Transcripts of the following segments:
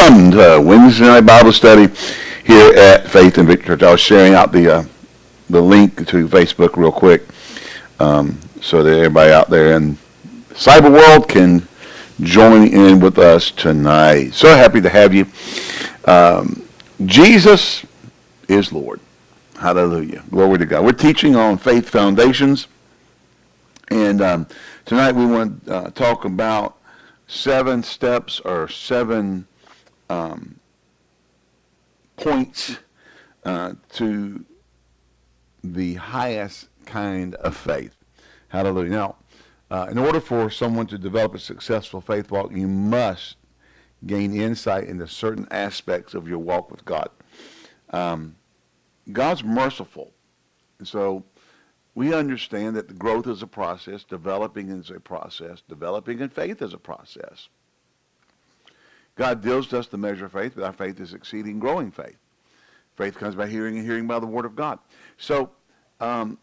welcome to Wednesday night Bible study here at Faith and Victory Church. I was sharing out the uh, the link to Facebook real quick um, so that everybody out there in cyber world can join in with us tonight. So happy to have you. Um, Jesus is Lord. Hallelujah. Glory to God. We're teaching on faith foundations. And um, tonight we want to uh, talk about seven steps or seven um, points uh, to the highest kind of faith. Hallelujah. Now, uh, in order for someone to develop a successful faith walk, you must gain insight into certain aspects of your walk with God. Um, God's merciful. So we understand that the growth is a process, developing is a process, developing in faith is a process. God deals us the measure of faith, but our faith is exceeding growing faith. Faith comes by hearing and hearing by the word of God. So um,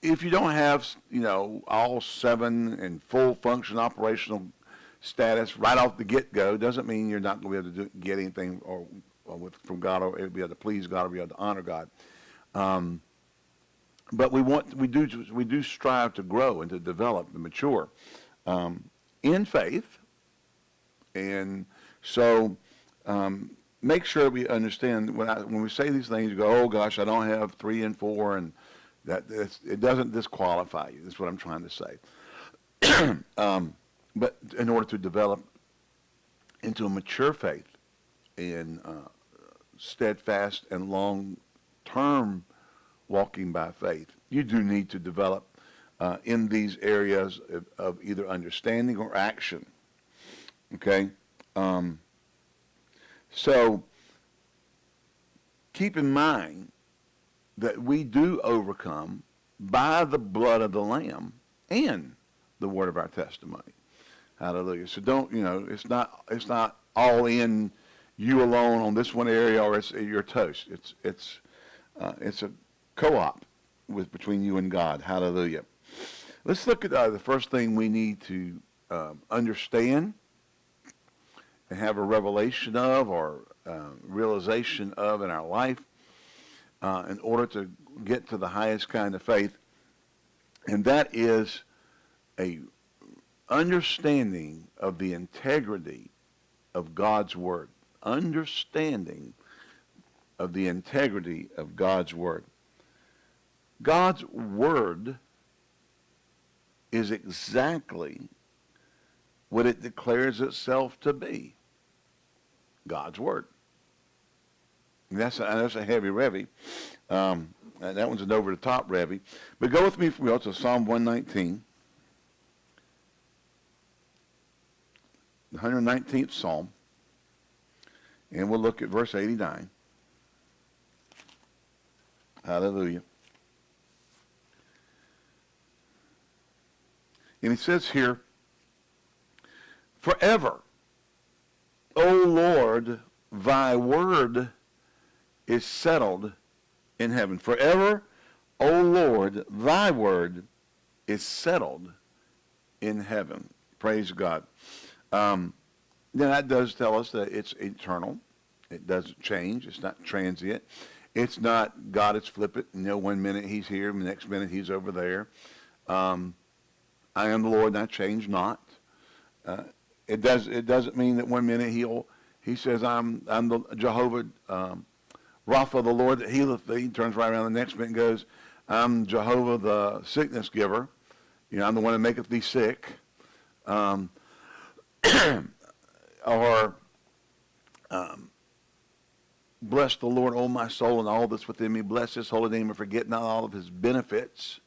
if you don't have, you know, all seven in full function operational status right off the get-go, doesn't mean you're not going to be able to do, get anything or, or with, from God or be able to please God or be able to honor God. Um, but we want we do we do strive to grow and to develop and mature um, in faith, and so um, make sure we understand when I, when we say these things, you go, oh gosh, I don't have three and four, and that it doesn't disqualify you. That's what I'm trying to say. um, but in order to develop into a mature faith in uh, steadfast and long term walking by faith. You do need to develop uh, in these areas of, of, either understanding or action. Okay? Um, so keep in mind that we do overcome by the blood of the Lamb and the word of our testimony. Hallelujah. So don't, you know, it's not, it's not all in you alone on this one area or it's, you're toast. It's, it's, uh, it's a co-op with between you and God. Hallelujah. Let's look at uh, the first thing we need to um, understand and have a revelation of or uh, realization of in our life uh, in order to get to the highest kind of faith. And that is a understanding of the integrity of God's Word. Understanding of the integrity of God's Word. God's word is exactly what it declares itself to be. God's word. That's a, that's a heavy revy. Um, that one's an over-the-top revy. But go with me from to Psalm 119. The 119th Psalm. And we'll look at verse 89. Hallelujah. And he says here, forever, O Lord, thy word is settled in heaven. Forever, O Lord, thy word is settled in heaven. Praise God. Um, then that does tell us that it's eternal. It doesn't change. It's not transient. It's not God is flippant. You know, one minute he's here, the next minute he's over there. Um, I am the Lord, and I change not. Uh, it does. It doesn't mean that one minute he'll he says I'm I'm the Jehovah um, Rapha, the Lord that healeth thee. He turns right around the next minute and goes, I'm Jehovah the sickness giver. You know, I'm the one that maketh thee sick. Um, or um, bless the Lord, O my soul, and all that's within me. Bless his holy name and forget not all of his benefits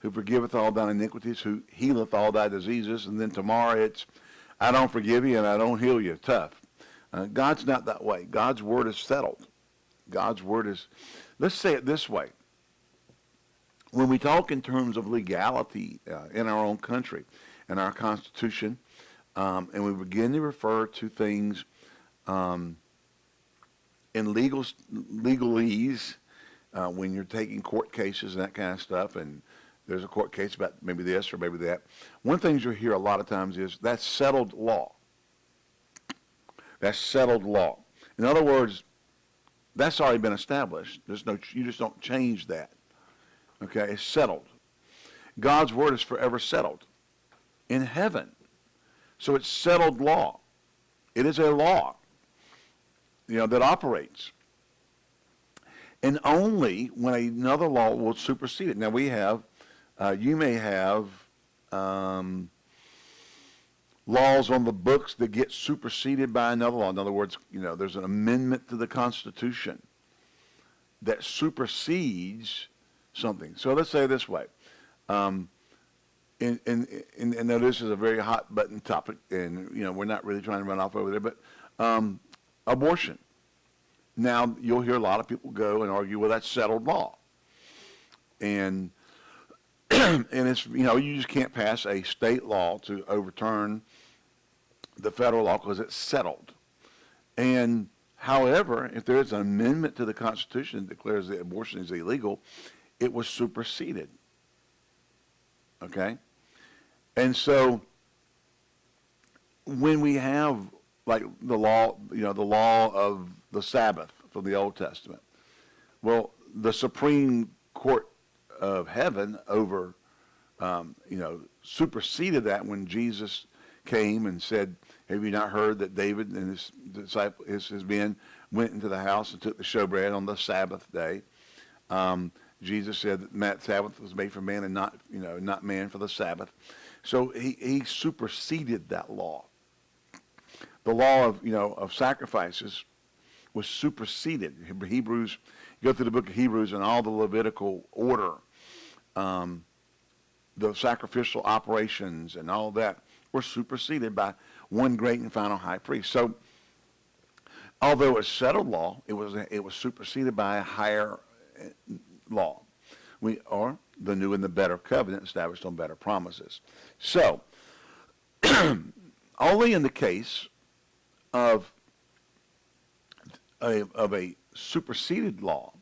who forgiveth all thine iniquities, who healeth all thy diseases. And then tomorrow it's, I don't forgive you and I don't heal you. Tough. Uh, God's not that way. God's word is settled. God's word is, let's say it this way. When we talk in terms of legality uh, in our own country and our Constitution, um, and we begin to refer to things um, in legal legalese, uh, when you're taking court cases and that kind of stuff, and there's a court case about maybe this or maybe that. One things you'll hear a lot of times is that's settled law. That's settled law. In other words, that's already been established. There's no, you just don't change that. Okay, it's settled. God's word is forever settled in heaven. So it's settled law. It is a law, you know, that operates. And only when another law will supersede it. Now we have, uh, you may have um, laws on the books that get superseded by another law. In other words, you know, there's an amendment to the Constitution that supersedes something. So let's say this way. Um, and, and, and, and now this is a very hot button topic, and you know we're not really trying to run off over there, but um, abortion. Now you'll hear a lot of people go and argue, well, that's settled law, and and it's you know you just can't pass a state law to overturn the federal law because it's settled. And however, if there is an amendment to the Constitution that declares that abortion is illegal, it was superseded. Okay? And so when we have like the law, you know, the law of the Sabbath from the Old Testament, well, the Supreme Court of Heaven over, um, you know, superseded that when Jesus came and said, have you not heard that David and his disciple, his, his men went into the house and took the showbread on the Sabbath day? Um, Jesus said that Sabbath was made for man and not, you know, not man for the Sabbath. So he, he superseded that law. The law of, you know, of sacrifices was superseded. Hebrews, go through the book of Hebrews and all the Levitical order, um, the sacrificial operations and all that were superseded by one great and final high priest. So, although it was settled law, it was it was superseded by a higher uh, law. We or the new and the better covenant established on better promises. So, only in the case of a, of a superseded law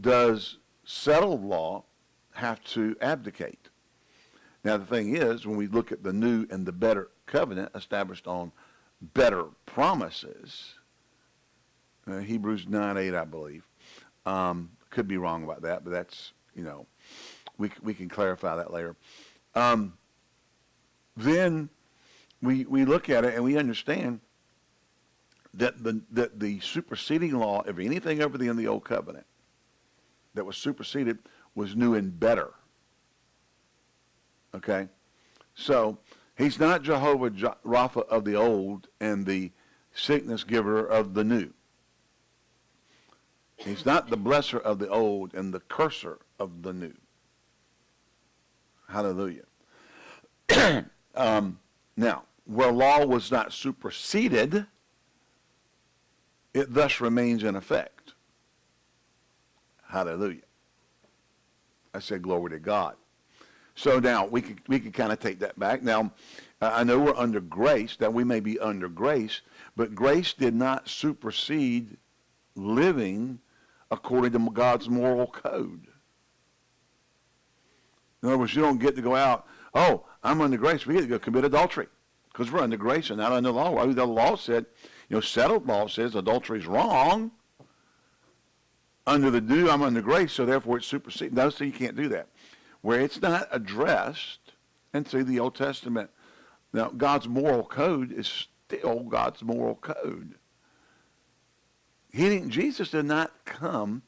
does settled law have to abdicate. Now, the thing is, when we look at the new and the better covenant established on better promises, uh, Hebrews 9 8, I believe. Um, could be wrong about that, but that's, you know, we, we can clarify that later. Um, then we, we look at it and we understand that the, that the superseding law of anything over the in the old covenant that was superseded was new and better. Okay? So he's not Jehovah Rapha of the old and the sickness giver of the new. He's not the blesser of the old and the curser of the new. Hallelujah. um, now, where law was not superseded, it thus remains in effect. Hallelujah. I said glory to God. So now we could, we can kind of take that back. Now, I know we're under grace, that we may be under grace, but grace did not supersede living according to God's moral code. In other words, you don't get to go out, oh, I'm under grace. We get to go commit adultery because we're under grace and not under law. The law said, you know, settled law says adultery is wrong. Under the new, I'm under grace, so therefore it's superseded. No, so you can't do that where it's not addressed, and see the Old Testament. Now, God's moral code is still God's moral code. He didn't, Jesus did not come,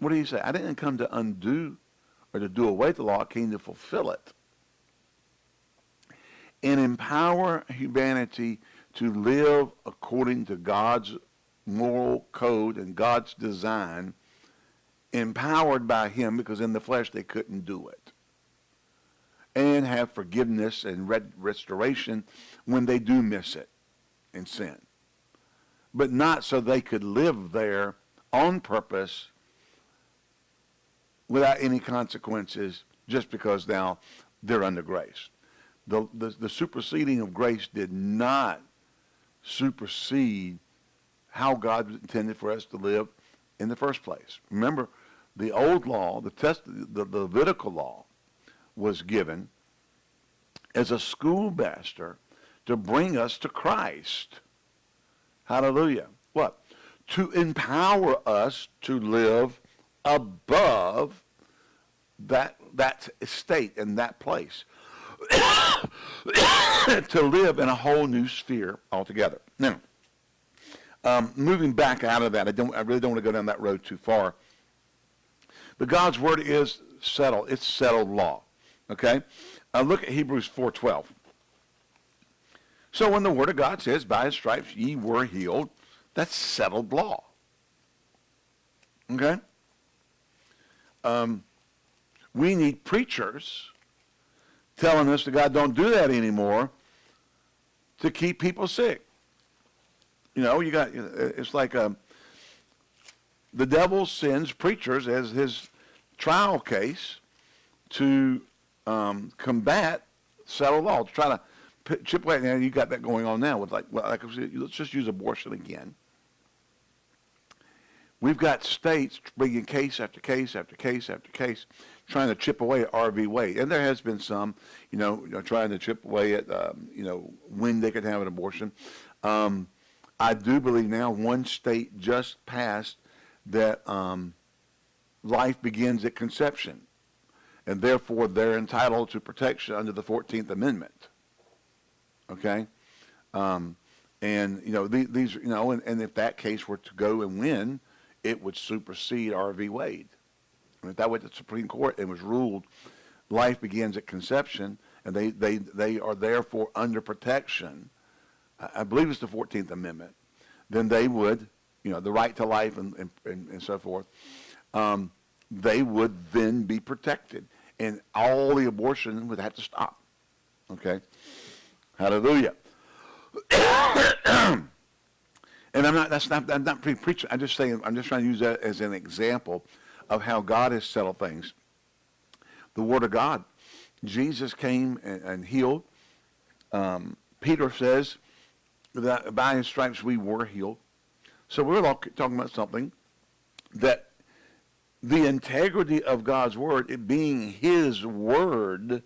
what do you say? I didn't come to undo or to do away the law, I came to fulfill it. And empower humanity to live according to God's moral code and God's design, empowered by him because in the flesh they couldn't do it and have forgiveness and restoration when they do miss it and sin. But not so they could live there on purpose without any consequences just because now they're under grace. The, the, the superseding of grace did not supersede how God intended for us to live in the first place. Remember, the old law, the, test, the, Levitical law, was given as a schoolmaster to bring us to Christ. Hallelujah. What? To empower us to live above that, that state and that place. to live in a whole new sphere altogether. Now, um, moving back out of that, I, don't, I really don't want to go down that road too far. But God's word is settled. It's settled law. Okay? Uh, look at Hebrews 4.12. So when the word of God says, by his stripes ye were healed, that's settled law. Okay? Um, we need preachers telling us that God don't do that anymore to keep people sick. You know, you got, it's like um, the devil sends preachers as his trial case to um, combat settled law, to try to chip away. Now you got that going on now with like, well, like let's just use abortion again. We've got states bringing case after case after case after case, trying to chip away at Roe v. Wade, and there has been some, you know, you know trying to chip away at, um, you know, when they could have an abortion. Um, I do believe now one state just passed that um, life begins at conception, and therefore they're entitled to protection under the 14th Amendment. Okay? Um, and, you know, these, these you know, and, and, if that case were to go and win, it would supersede Roe v. Wade. And if that went to the Supreme Court and was ruled life begins at conception, and they, they, they are therefore under protection I believe it's the 14th Amendment, then they would, you know, the right to life and, and, and, so forth, um, they would then be protected. And all the abortion would have to stop. Okay? Hallelujah. and I'm not, that's not, I'm not preaching. I'm just saying, I'm just trying to use that as an example of how God has settled things. The Word of God. Jesus came and, and healed. Um, Peter says, that by his stripes we were healed. So we're talking about something that the integrity of God's word, it being his word,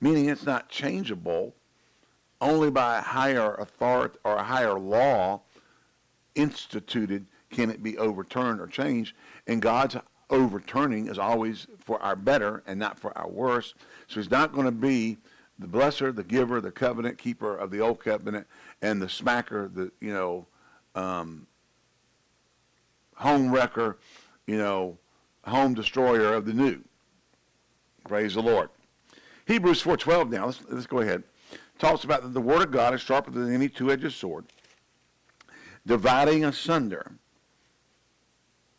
meaning it's not changeable, only by a higher authority or a higher law instituted can it be overturned or changed. And God's overturning is always for our better and not for our worse. So he's not going to be the blesser, the giver, the covenant keeper of the old covenant, and the smacker, the, you know, um, home wrecker, you know, home destroyer of the new. Praise the Lord. Hebrews 4.12 now, let's, let's go ahead. Talks about that the word of God is sharper than any two-edged sword, dividing asunder,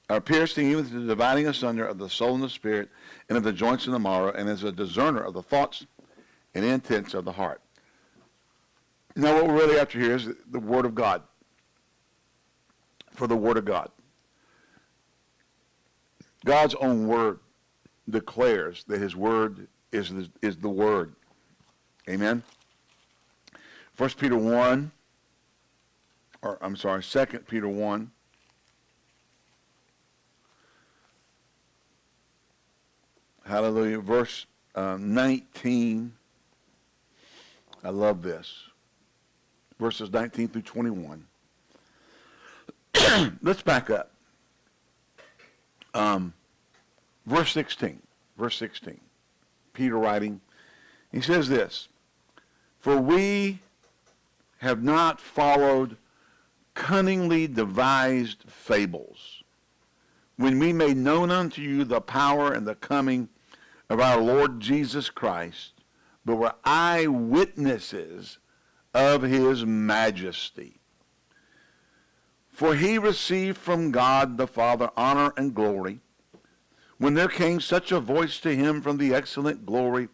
or piercing even to the dividing asunder of the soul and the spirit, and of the joints and the marrow, and as a discerner of the thoughts and intents of the heart. Now, what we're really after here is the Word of God. For the Word of God. God's own Word declares that His Word is the, is the Word. Amen? 1 Peter 1, or I'm sorry, 2 Peter 1. Hallelujah. Verse uh, 19 I love this. Verses 19 through 21. Let's back up. Um, verse 16. Verse 16. Peter writing. He says this, For we have not followed cunningly devised fables, when we made known unto you the power and the coming of our Lord Jesus Christ, but were eyewitnesses of his majesty. For he received from God the Father honor and glory, when there came such a voice to him from the excellent glory,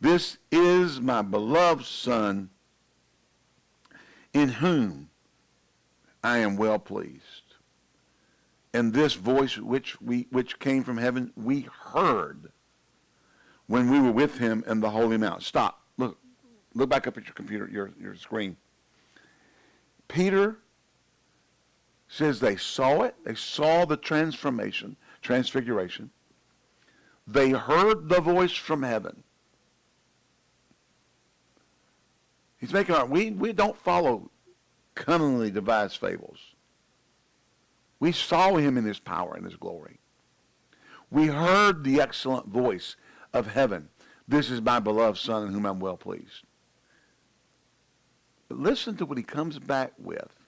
This is my beloved Son, in whom I am well pleased. And this voice which, we, which came from heaven, we heard when we were with him in the Holy Mount. Stop. Look. Look back up at your computer, your, your screen. Peter says they saw it. They saw the transformation, transfiguration. They heard the voice from heaven. He's making our, we, we don't follow cunningly devised fables. We saw him in his power and his glory. We heard the excellent voice of heaven. This is my beloved son in whom I'm well pleased. But listen to what he comes back with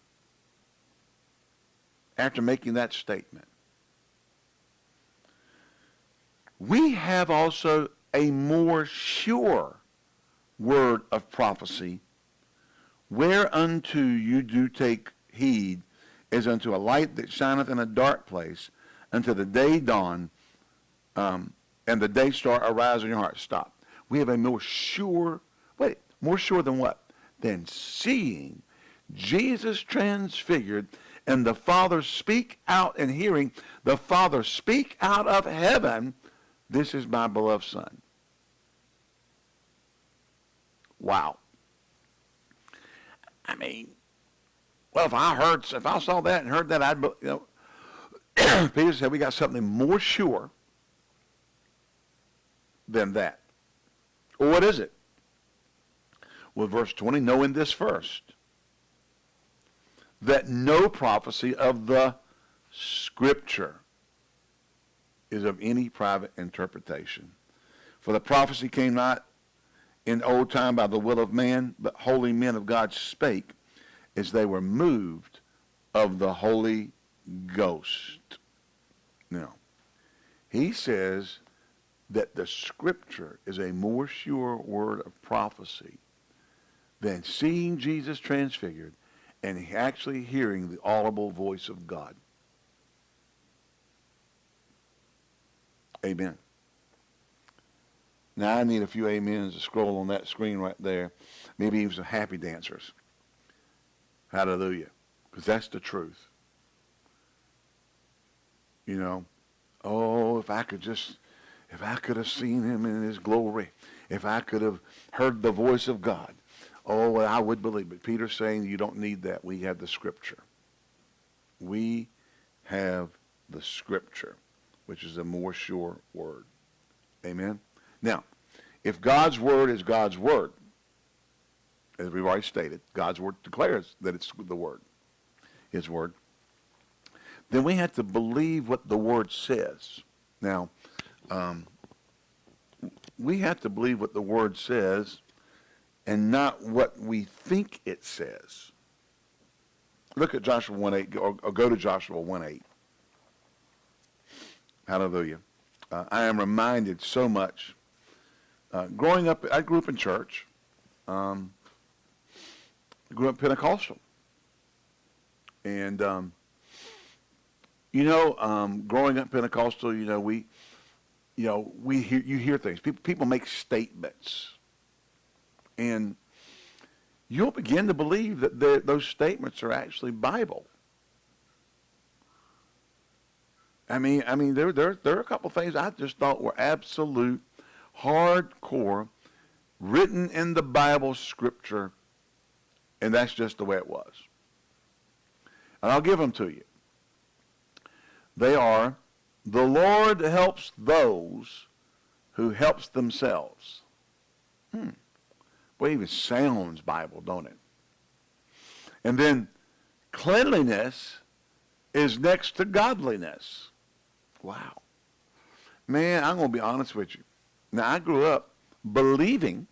after making that statement. We have also a more sure word of prophecy, whereunto you do take heed, as unto a light that shineth in a dark place, until the day dawn, um, and the day star arise in your heart. Stop. We have a more sure, wait, more sure than what? Than seeing Jesus transfigured and the Father speak out in hearing the Father speak out of heaven, this is my beloved Son. Wow. I mean, well, if I heard, if I saw that and heard that, I'd, you know, Peter said we got something more sure than that. Well, what is it? Well, verse 20, knowing this first, that no prophecy of the Scripture is of any private interpretation. For the prophecy came not in old time by the will of man, but holy men of God spake as they were moved of the Holy Ghost. Now, he says that the Scripture is a more sure word of prophecy than seeing Jesus transfigured and actually hearing the audible voice of God. Amen. Now I need a few amens to scroll on that screen right there. Maybe even some happy dancers. Hallelujah. Because that's the truth. You know, oh, if I could just, if I could have seen him in his glory, if I could have heard the voice of God, oh, well, I would believe. But Peter's saying you don't need that. We have the scripture. We have the scripture, which is a more sure word. Amen? Now, if God's word is God's word, as we've already stated, God's word declares that it's the word, his word, then we have to believe what the word says. Now, um, we have to believe what the word says and not what we think it says. Look at Joshua 1.8, or, or go to Joshua 1.8. Hallelujah. Uh, I am reminded so much. Uh, growing up, I grew up in church. Um, grew up Pentecostal. And, um, you know, um, growing up Pentecostal, you know, we, you know, we hear, you hear things. People, people make statements and you'll begin to believe that those statements are actually Bible. I mean, I mean, there, there, there are a couple things I just thought were absolute, hardcore, written in the Bible scripture, and that's just the way it was. And I'll give them to you. They are, the Lord helps those who helps themselves. Hmm. Well, even sounds Bible, don't it? And then cleanliness is next to godliness. Wow. Man, I'm going to be honest with you. Now, I grew up believing.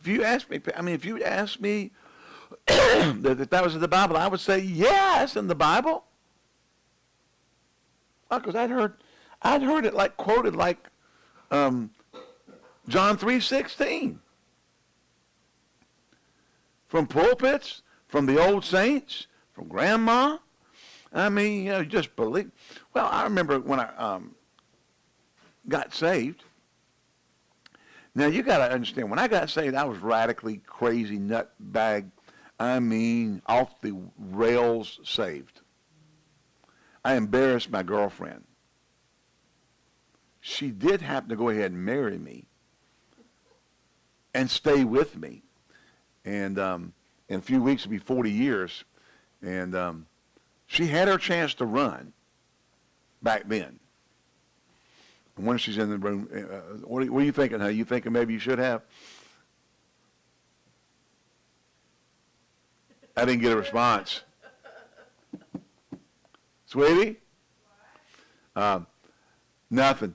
If you ask me, I mean, if you ask me that that was in the Bible, I would say, yes, in the Bible. Because I'd heard, I'd heard it like quoted like um, John 3.16 from pulpits, from the old saints, from grandma. I mean, you know, just believe. Well, I remember when I um, got saved. Now, you got to understand, when I got saved, I was radically crazy, nutbag. I mean, off the rails saved. I embarrassed my girlfriend. She did happen to go ahead and marry me and stay with me and um, in a few weeks it'll be 40 years. And um, she had her chance to run back then. And when she's in the room, uh, what, are, what, are, you thinking, huh? You thinking maybe you should have? I didn't get a response. Sweetie? Um, nothing.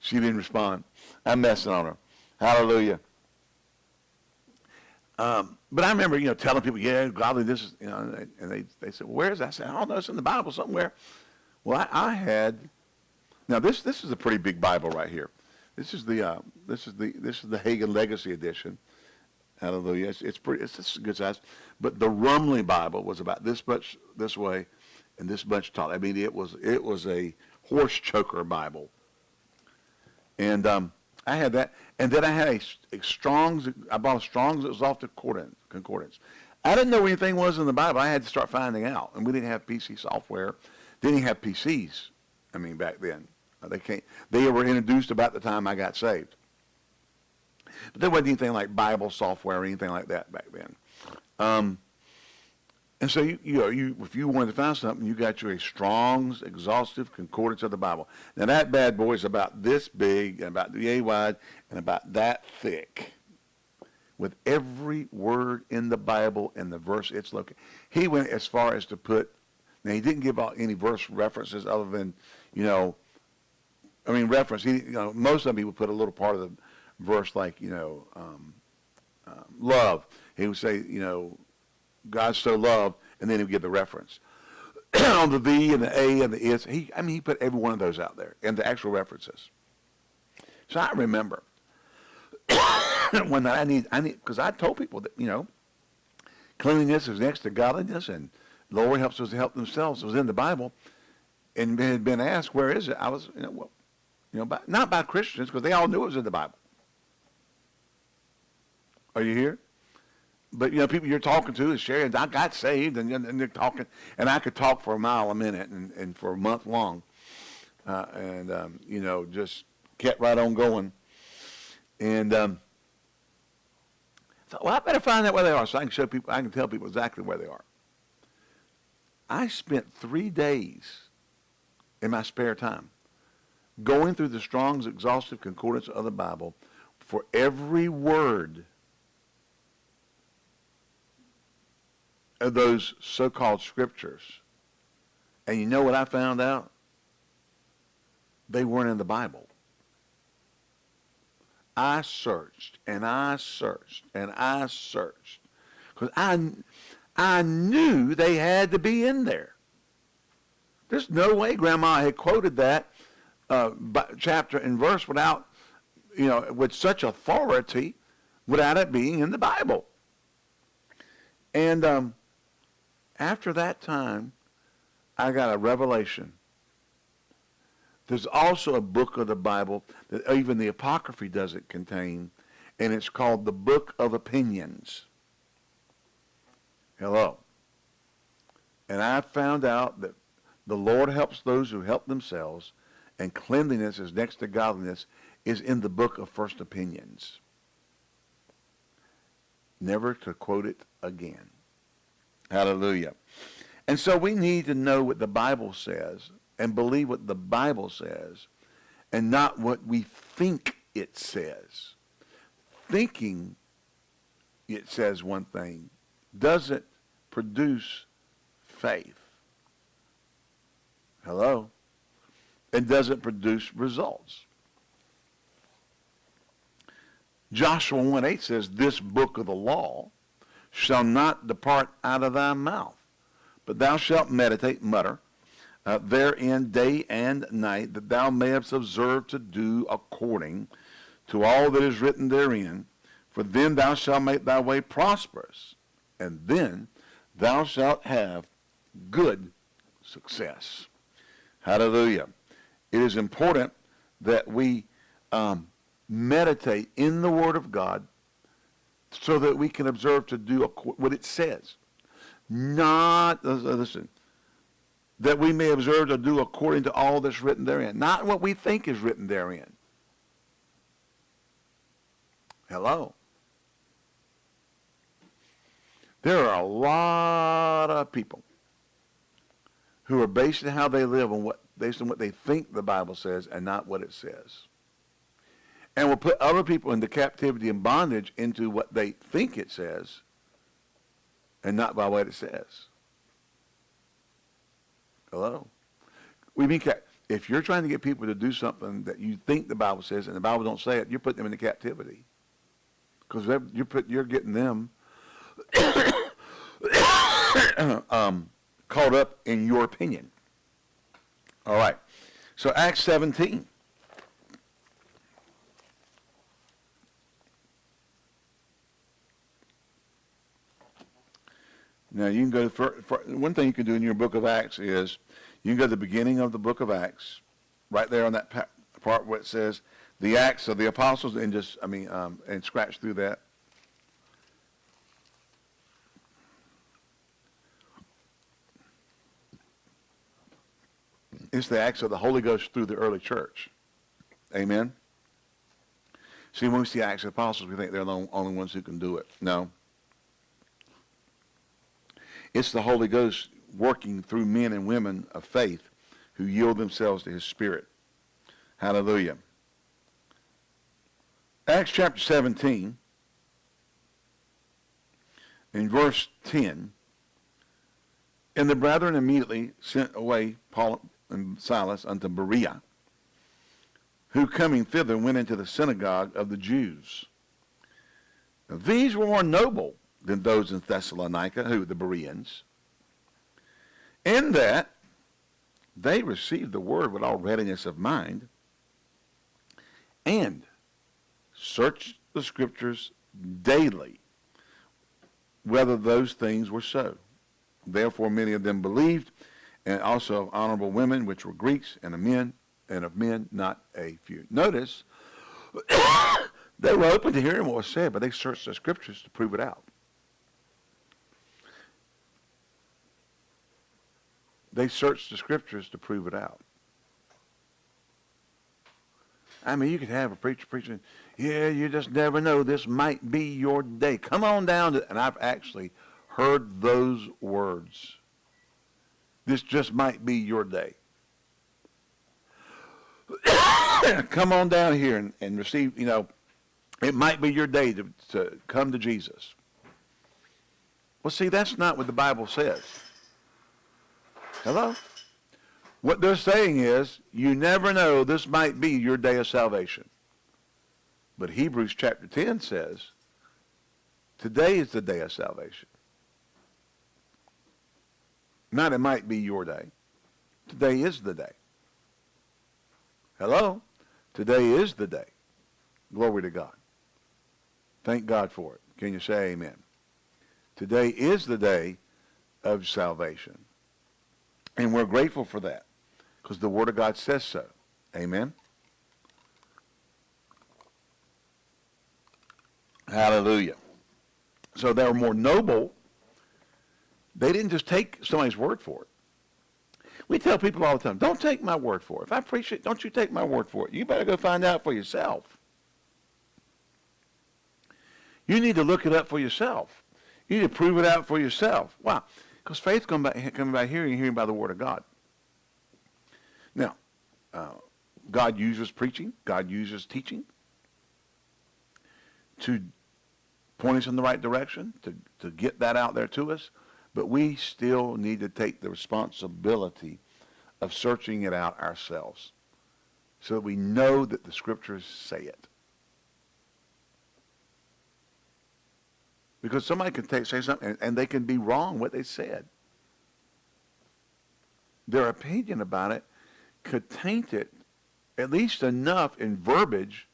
She didn't respond. I'm messing on her. Hallelujah. Um, but I remember, you know, telling people, yeah, godliness is, you know, and they, they said, well, where is that? I said, oh, no, it's in the Bible somewhere. Well, I, I had, now this, this is a pretty big Bible right here. This is the, uh, this is the, this is the Hagin Legacy Edition. Hallelujah. It's, it's pretty, it's, it's good size. But the Rumley Bible was about this much this way and this much tall. I mean, it was, it was a horse choker Bible. And, um, I had that, and then I had a, a Strong's. I bought a Strong's Exalted Concordance. Concordance. I didn't know anything was in the Bible. I had to start finding out, and we didn't have PC software. Didn't have PCs. I mean, back then they can't. They were introduced about the time I got saved. But there wasn't anything like Bible software or anything like that back then. Um, and so you, you know, you if you wanted to find something, you got your a Strong's exhaustive concordance of the Bible. Now that bad boy is about this big and about the A wide and about that thick, with every word in the Bible and the verse it's located. He went as far as to put. Now he didn't give out any verse references other than, you know, I mean reference. He, you know, most of them he would put a little part of the verse like, you know, um, um, love. He would say, you know, God so loved, and then he would give the reference. on the V and the A and the is, he, I mean, he put every one of those out there and the actual references. So I remember when I need, I need, because I told people that, you know, cleanliness is next to godliness and the Lord helps us to help themselves. It was in the Bible and had been asked, where is it? I was, you know, well, you know, by, not by Christians because they all knew it was in the Bible. Are you here? But you know, people you're talking to is sharing. I got saved, and, and they're talking, and I could talk for a mile a minute and, and for a month long, uh, and um, you know, just kept right on going. And um, thought, well, I better find out where they are so I can show people. I can tell people exactly where they are. I spent three days in my spare time going through the Strong's exhaustive concordance of the Bible for every word of those so-called scriptures. And you know what I found out? They weren't in the Bible. I searched and I searched and I searched because I, I knew they had to be in there. There's no way Grandma had quoted that uh, chapter and verse without, you know, with such authority, without it being in the Bible. And um, after that time, I got a revelation. There's also a book of the Bible that even the Apocrypha doesn't contain, and it's called the Book of Opinions. Hello. And I found out that the Lord helps those who help themselves, and cleanliness is next to godliness is in the book of First Opinions. Never to quote it again. Hallelujah. And so we need to know what the Bible says and believe what the Bible says and not what we think it says. Thinking it says one thing doesn't produce faith. Hello? It doesn't produce results. Joshua 1.8 says, this book of the law shall not depart out of thy mouth, but thou shalt meditate, mutter, uh, therein day and night, that thou mayest observe to do according to all that is written therein. For then thou shalt make thy way prosperous, and then thou shalt have good success. Hallelujah. It is important that we um, meditate in the Word of God so that we can observe to do what it says. Not, uh, uh, listen, that we may observe to do according to all that's written therein. Not what we think is written therein. Hello. There are a lot of people who are based on how they live on what based on what they think the Bible says and not what it says and will put other people into captivity and bondage into what they think it says and not by what it says. Hello? We mean if you're trying to get people to do something that you think the Bible says and the Bible don't say it, you're putting them into captivity. Because you're put, you're getting them um, caught up in your opinion. All right. So Acts 17. Now you can go for, for, one thing you can do in your book of Acts is you can go to the beginning of the book of Acts, right there on that part where it says the Acts of the Apostles, and just I mean um, and scratch through that. It's the acts of the Holy Ghost through the early church. Amen. See, when we see Acts of the Apostles, we think they're the only ones who can do it. No. It's the Holy Ghost working through men and women of faith who yield themselves to his Spirit. Hallelujah. Acts chapter 17, in verse 10, and the brethren immediately sent away Paul and Silas unto Berea, who coming thither went into the synagogue of the Jews. Now, these were more noble than those in Thessalonica, who the Bereans, in that they received the word with all readiness of mind and searched the scriptures daily whether those things were so. Therefore many of them believed, and also of honorable women, which were Greeks, and of men, and of men not a few. Notice, they were open to hearing what was said, but they searched the scriptures to prove it out. They searched the scriptures to prove it out. I mean, you could have a preacher preaching, yeah, you just never know. This might be your day. Come on down and I've actually heard those words. This just might be your day. come on down here and, and receive, you know, it might be your day to, to come to Jesus. Well, see, that's not what the Bible says. Hello? What they're saying is, you never know, this might be your day of salvation. But Hebrews chapter 10 says, today is the day of salvation. Not it might be your day. Today is the day. Hello? Today is the day. Glory to God. Thank God for it. Can you say amen? Today is the day of salvation. And we're grateful for that because the Word of God says so. Amen? Hallelujah. So they were more noble they didn't just take somebody's word for it. We tell people all the time, don't take my word for it. If I preach it, don't you take my word for it. You better go find out for yourself. You need to look it up for yourself. You need to prove it out for yourself. Why? Because faith comes by, comes by hearing hearing by the word of God. Now, uh, God uses preaching. God uses teaching to point us in the right direction, to, to get that out there to us. But we still need to take the responsibility of searching it out ourselves so that we know that the scriptures say it. Because somebody can take, say something and, and they can be wrong what they said. Their opinion about it could taint it at least enough in verbiage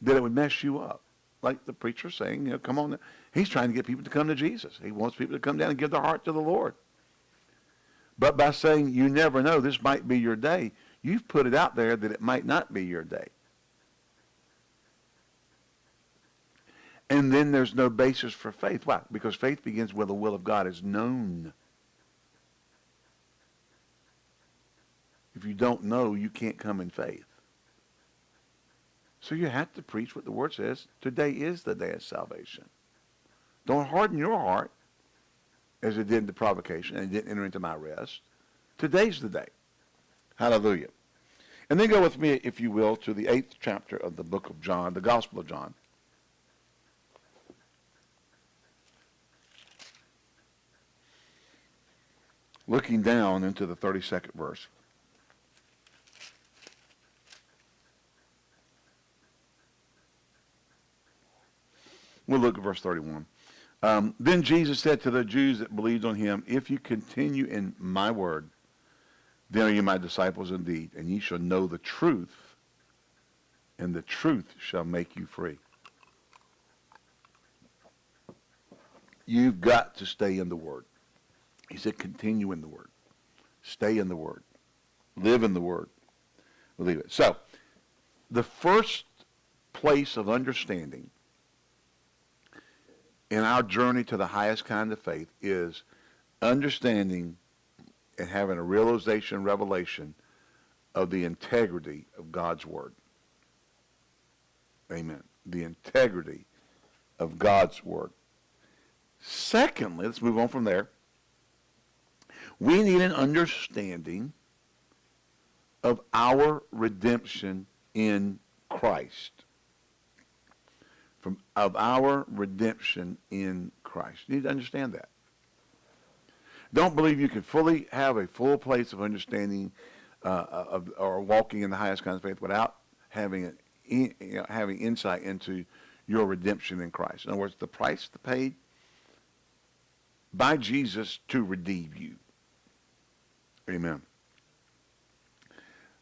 that it would mess you up. Like the preacher saying, you know, come on. He's trying to get people to come to Jesus. He wants people to come down and give their heart to the Lord. But by saying you never know, this might be your day, you've put it out there that it might not be your day. And then there's no basis for faith. Why? Because faith begins where the will of God is known. If you don't know, you can't come in faith. So you have to preach what the Word says. Today is the day of salvation. Don't harden your heart as it did the provocation and it didn't enter into my rest. Today's the day. Hallelujah. And then go with me, if you will, to the eighth chapter of the book of John, the Gospel of John. Looking down into the 32nd verse. We'll look at verse 31. Um, then Jesus said to the Jews that believed on him, If you continue in my word, then are you my disciples indeed, and ye shall know the truth, and the truth shall make you free. You've got to stay in the Word. He said, continue in the Word. Stay in the Word. Live in the Word. Believe it. So, the first place of understanding in our journey to the highest kind of faith is understanding and having a realization, revelation of the integrity of God's Word. Amen. The integrity of God's Word. Secondly, let's move on from there. We need an understanding of our redemption in Christ. From of our redemption in Christ. You need to understand that. Don't believe you can fully have a full place of understanding uh, of, or walking in the highest kind of faith without having you know, having insight into your redemption in Christ. In other words, the price paid by Jesus to redeem you. Amen.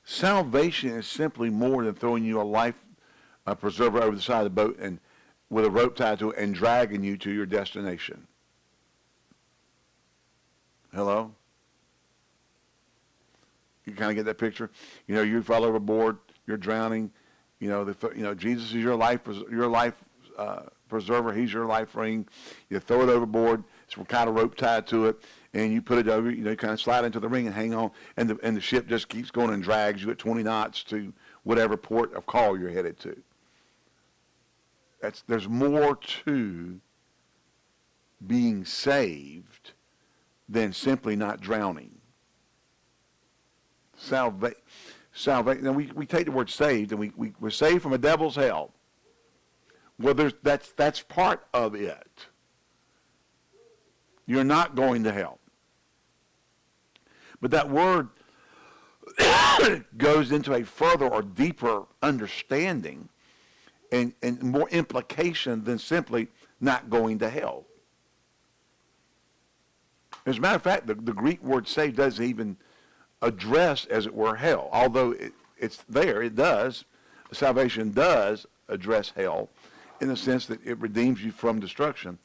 Salvation is simply more than throwing you a life a preserver over the side of the boat and with a rope tied to it and dragging you to your destination. Hello? You kind of get that picture? You know, you fall overboard, you're drowning, you know, the, you know, Jesus is your life, your life uh, preserver. He's your life ring. You throw it overboard. It's kind of rope tied to it, and you put it over. You know, you kind of slide into the ring and hang on, and the and the ship just keeps going and drags you at 20 knots to whatever port of call you're headed to. That's there's more to being saved than simply not drowning. Salvation salvation. Now we, we take the word saved and we, we, we're saved from a devil's hell. Well, there's, that's, that's part of it. You're not going to hell. But that word goes into a further or deeper understanding and, and more implication than simply not going to hell. As a matter of fact, the, the Greek word saved doesn't even address, as it were, hell. Although it, it's there, it does. Salvation does address hell in the sense that it redeems you from destruction.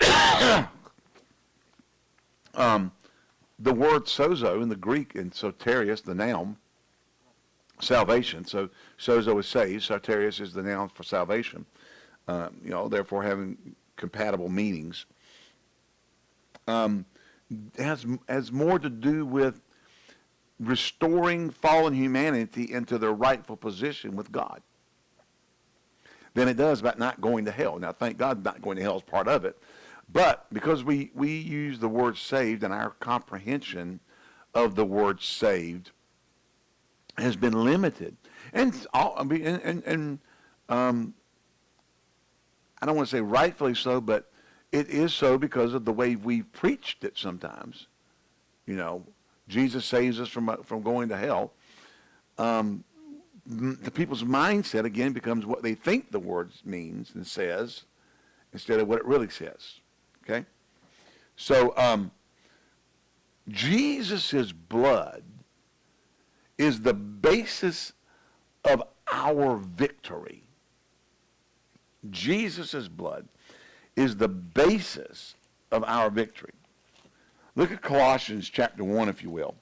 um, the word sozo in the Greek in soterios, the noun, salvation. So sozo is saved. Soterios is the noun for salvation. Um, you know, therefore having compatible meanings. Um, has, has more to do with restoring fallen humanity into their rightful position with God than it does about not going to hell. Now, thank God not going to hell is part of it. But because we, we use the word saved and our comprehension of the word saved has been limited. And, all, I mean, and, and, and um, I don't want to say rightfully so, but it is so because of the way we've preached it sometimes. You know, Jesus saves us from, from going to hell. Um, the people's mindset, again, becomes what they think the word means and says instead of what it really says. Okay? So, um, Jesus' blood is the basis of our victory. Jesus' blood is the basis of our victory. Look at Colossians chapter 1, if you will.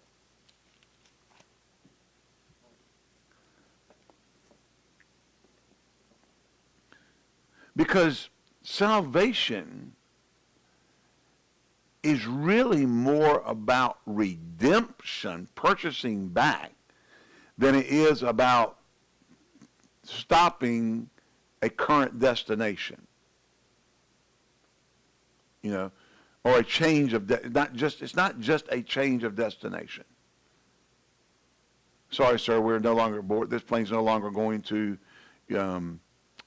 Because salvation is really more about redemption, purchasing back, than it is about stopping a current destination you know, or a change of, not just, it's not just a change of destination. Sorry, sir, we're no longer aboard. This plane's no longer going to um,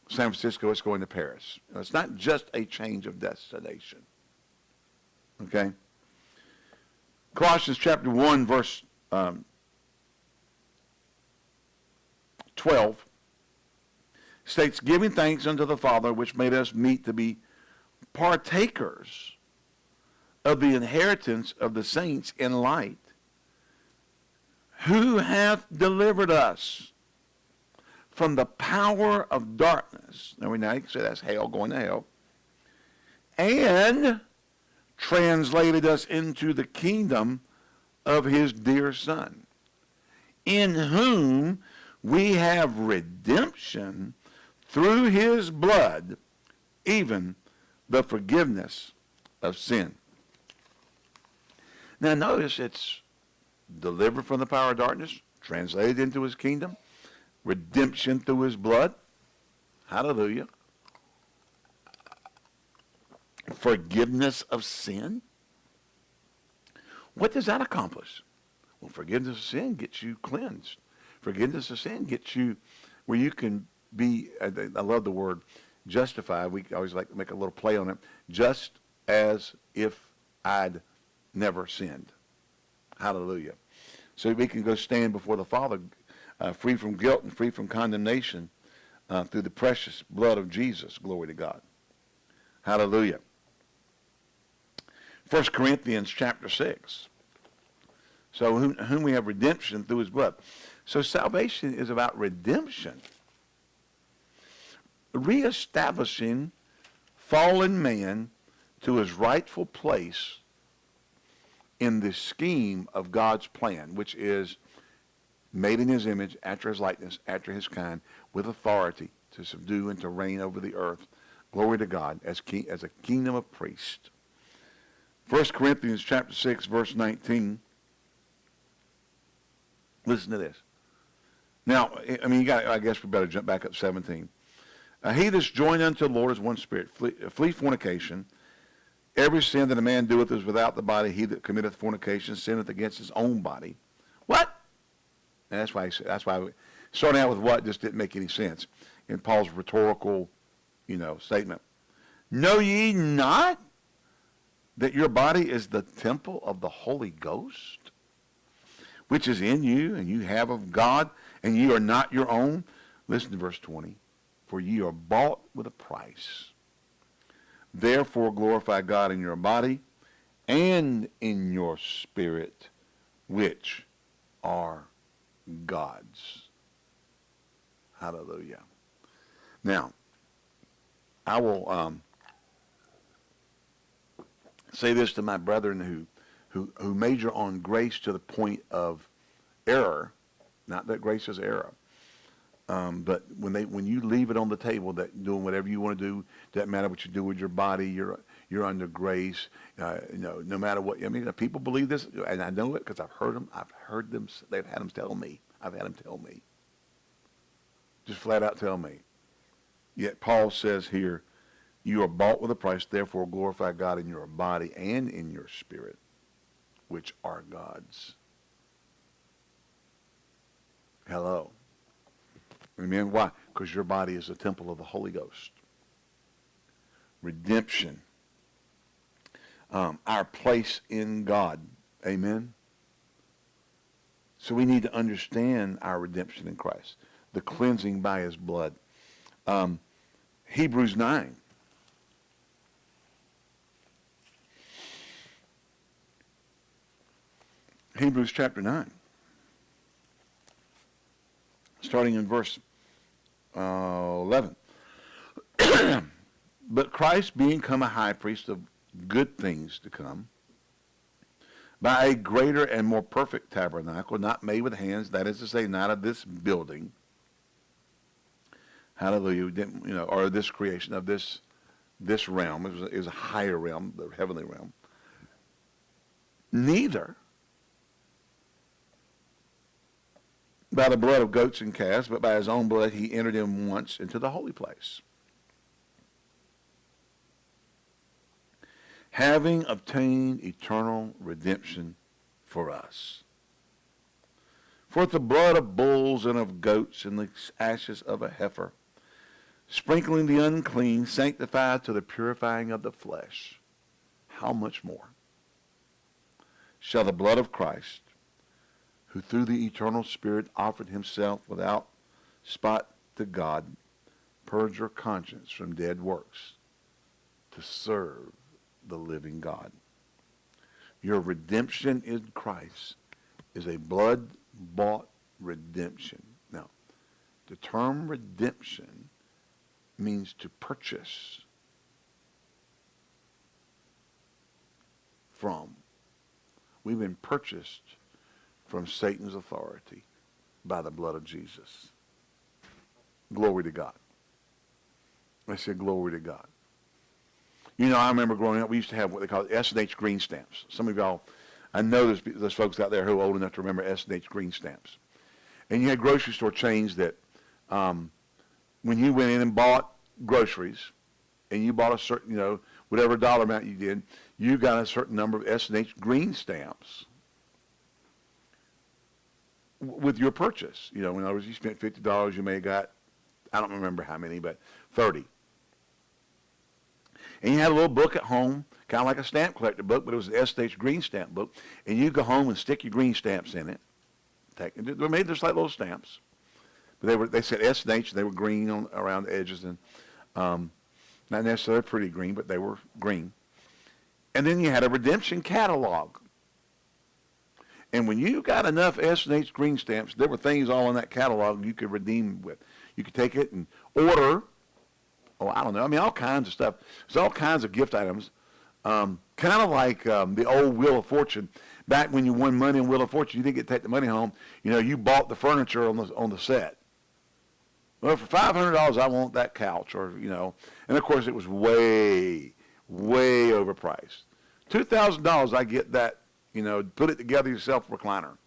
San Francisco. It's going to Paris. It's not just a change of destination. Okay? Colossians chapter 1, verse um, 12 states, giving thanks unto the Father, which made us meet to be partakers of the inheritance of the saints in light, who hath delivered us from the power of darkness. Now we now you can say that's hell, going to hell. And translated us into the kingdom of his dear Son, in whom we have redemption through his blood, even the forgiveness of sin. Now notice it's delivered from the power of darkness, translated into his kingdom, redemption through his blood. Hallelujah. Forgiveness of sin. What does that accomplish? Well, forgiveness of sin gets you cleansed. Forgiveness of sin gets you where you can be, I love the word justified. We always like to make a little play on it. Just as if I'd never sinned. Hallelujah. So we can go stand before the Father uh, free from guilt and free from condemnation uh, through the precious blood of Jesus. Glory to God. Hallelujah. 1 Corinthians chapter 6. So whom, whom we have redemption through his blood. So salvation is about redemption. Reestablishing fallen man to his rightful place in the scheme of God's plan, which is made in his image, after his likeness, after his kind, with authority to subdue and to reign over the earth. Glory to God as, king, as a kingdom of priests. 1 Corinthians chapter 6, verse 19. Listen to this. Now, I mean, you got. I guess we better jump back up 17. Uh, he that's joined unto the Lord is one spirit. Flee, flee, fornication. Every sin that a man doeth is without the body. He that committeth fornication sinneth against his own body. What? And that's why. said, That's why. starting out with what just didn't make any sense in Paul's rhetorical, you know, statement. Know ye not that your body is the temple of the Holy Ghost, which is in you, and you have of God, and ye are not your own. Listen to verse 20. For ye are bought with a price. Therefore glorify God in your body and in your spirit, which are God's. Hallelujah. Now, I will um, say this to my brethren who, who, who major on grace to the point of error, not that grace is error, um, but when they when you leave it on the table that doing whatever you want to do doesn't matter what you do with your body you're you're under grace uh, you know no matter what I mean people believe this and I know it because I've heard them I've heard them they've had them tell me I've had them tell me. Just flat out tell me. Yet Paul says here you are bought with a price, therefore glorify God in your body and in your spirit, which are God's. Hello. Amen. Why? Because your body is a temple of the Holy Ghost. Redemption. Um, our place in God. Amen. So we need to understand our redemption in Christ, the cleansing by his blood. Um, Hebrews 9. Hebrews chapter 9. Starting in verse uh, 11. but Christ being come a high priest of good things to come, by a greater and more perfect tabernacle, not made with hands, that is to say, not of this building, hallelujah, you know, or this creation of this this realm, is a, a higher realm, the heavenly realm. Neither by the blood of goats and calves, but by his own blood he entered in once into the holy place. Having obtained eternal redemption for us. For the blood of bulls and of goats and the ashes of a heifer, sprinkling the unclean, sanctified to the purifying of the flesh, how much more? shall the blood of Christ, who through the eternal Spirit offered himself without spot to God, purge your conscience from dead works to serve the living God. Your redemption in Christ is a blood-bought redemption. Now, the term redemption means to purchase from. We've been purchased from Satan's authority by the blood of Jesus. Glory to God. I said glory to God. You know, I remember growing up, we used to have what they call S&H green stamps. Some of y'all, I know there's, there's folks out there who are old enough to remember S&H green stamps. And you had grocery store chains that um, when you went in and bought groceries, and you bought a certain, you know, whatever dollar amount you did, you got a certain number of S&H green stamps with your purchase. You know, in other words, you spent $50, you may have got, I don't remember how many, but 30 and you had a little book at home, kind of like a stamp collector book, but it was an S&H green stamp book, and you go home and stick your green stamps in it. They were made just like little stamps, but they were they said S&H, they were green on around the edges, and um, not necessarily pretty green, but they were green. And then you had a redemption catalog. And when you got enough S&H green stamps, there were things all in that catalog you could redeem with. You could take it and order oh, I don't know. I mean, all kinds of stuff. There's all kinds of gift items. Um, kind of like um, the old Wheel of Fortune. Back when you won money in Wheel of Fortune, you didn't get to take the money home. You know, you bought the furniture on the on the set. Well, for five hundred dollars, I want that couch, or you know, and of course it was way, way overpriced. Two thousand dollars, I get that. You know, put it together yourself recliner.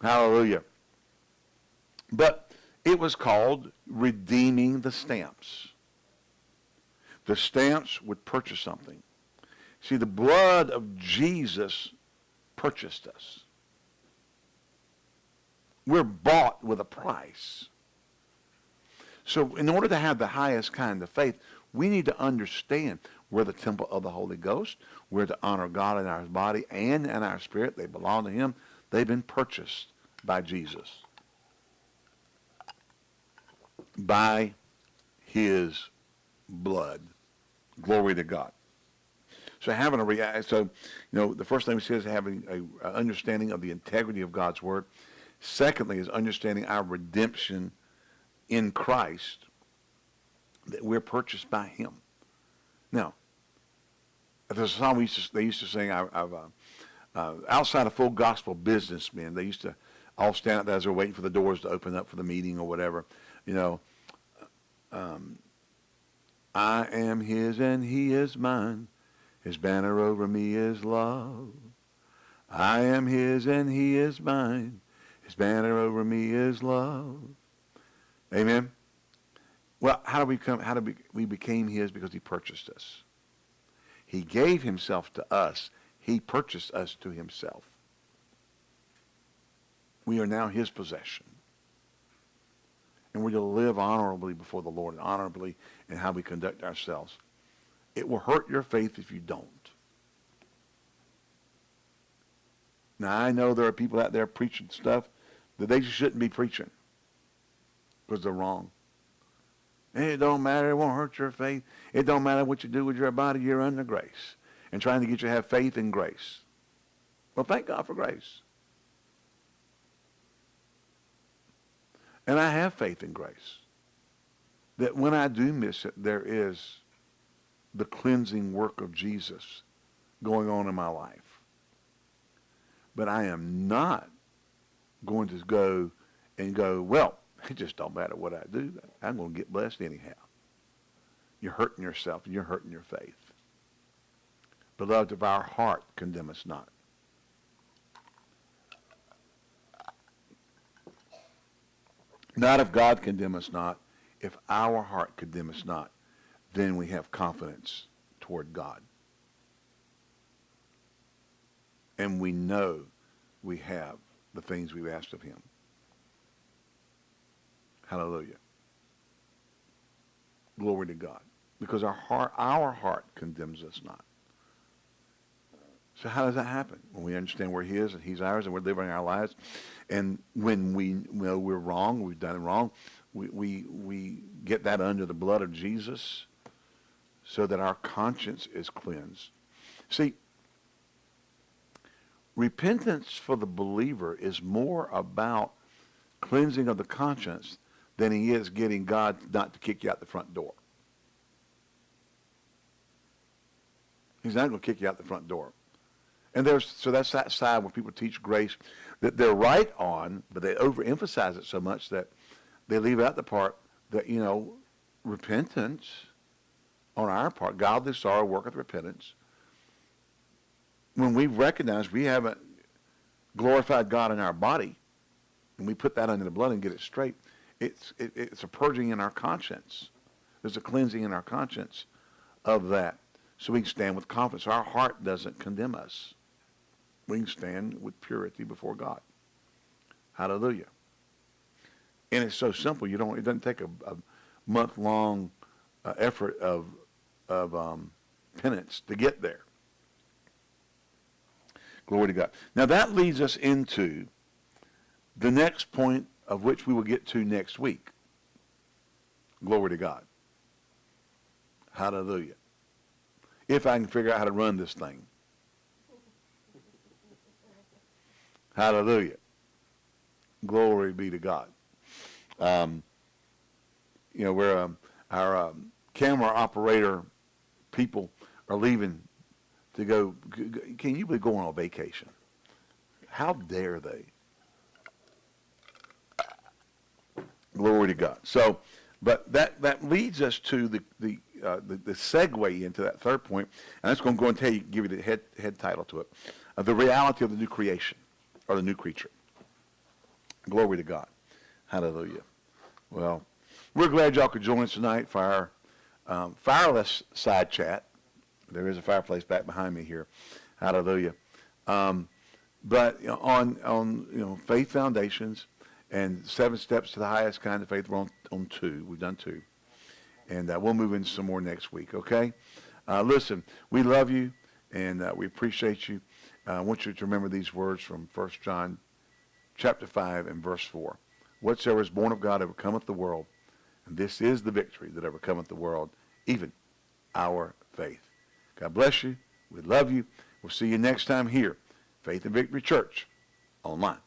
Hallelujah. But it was called redeeming the stamps. The stamps would purchase something. See, the blood of Jesus purchased us. We're bought with a price. So in order to have the highest kind of faith, we need to understand we're the temple of the Holy Ghost. We're to honor God in our body and in our spirit. They belong to him. They've been purchased by Jesus by his blood. Glory to God. So having a rea- so you know the first thing we say is having a, a, understanding of the integrity of God's word. Secondly is understanding our redemption in Christ that we're purchased by Him. Now, there's a song we used to, they used to sing. I, have uh, uh, outside of full gospel businessmen, they used to all stand up as they're waiting for the doors to open up for the meeting or whatever. You know, um, I am his and he is mine. His banner over me is love. I am his and he is mine. His banner over me is love. Amen. Well, how do we come? How do we, we became his? Because he purchased us. He gave himself to us. He purchased us to himself. We are now his possession and we're going to live honorably before the Lord, and honorably in how we conduct ourselves. It will hurt your faith if you don't. Now, I know there are people out there preaching stuff that they shouldn't be preaching because they're wrong. It don't matter. It won't hurt your faith. It don't matter what you do with your body. You're under grace and trying to get you to have faith in grace. Well, thank God for grace. And I have faith in grace. That when I do miss it, there is the cleansing work of Jesus going on in my life. But I am not going to go and go, well, it just don't matter what I do. I'm going to get blessed anyhow. You're hurting yourself and you're hurting your faith. Beloved, of our heart condemn us not. Not if God condemn us not, if our heart condemn us not, then we have confidence toward God. And we know we have the things we've asked of him. Hallelujah. Glory to God. Because our heart, our heart condemns us not. So how does that happen? When we understand where he is and he's ours and we're living our lives. And when we know we're wrong, we've done it wrong, we, we, we get that under the blood of Jesus so that our conscience is cleansed. See, repentance for the believer is more about cleansing of the conscience than he is getting God not to kick you out the front door. He's not going to kick you out the front door. And there's so that's that side where people teach grace that they're right on, but they overemphasize it so much that they leave out the part that you know repentance on our part, godly sorrow worketh repentance. When we recognize we haven't glorified God in our body, and we put that under the blood and get it straight, it's it, it's a purging in our conscience. There's a cleansing in our conscience of that, so we can stand with confidence. Our heart doesn't condemn us we can stand with purity before God. Hallelujah. And it's so simple. You don't. It doesn't take a, a month-long uh, effort of of um, penance to get there. Glory to God. Now that leads us into the next point of which we will get to next week. Glory to God. Hallelujah. If I can figure out how to run this thing. Hallelujah. Glory be to God. Um, you know, where um, our um, camera operator people are leaving to go, can you be going on vacation? How dare they? Glory to God. So, but that, that leads us to the, the, uh, the, the segue into that third point, and that's going to go and tell you, give you the head, head title to it, uh, the reality of the new creation or the new creature. Glory to God. Hallelujah. Well, we're glad y'all could join us tonight for our um, fireless side chat. There is a fireplace back behind me here. Hallelujah. Um, but you know, on on you know faith foundations and seven steps to the highest kind of faith. We're on on two. We've done two, and uh, we'll move into some more next week. Okay. Uh, listen, we love you and uh, we appreciate you. Uh, I want you to remember these words from 1 John chapter 5 and verse 4. Whatsoever is born of God overcometh the world, and this is the victory that overcometh the world, even our faith. God bless you. We love you. We'll see you next time here, Faith and Victory Church, online.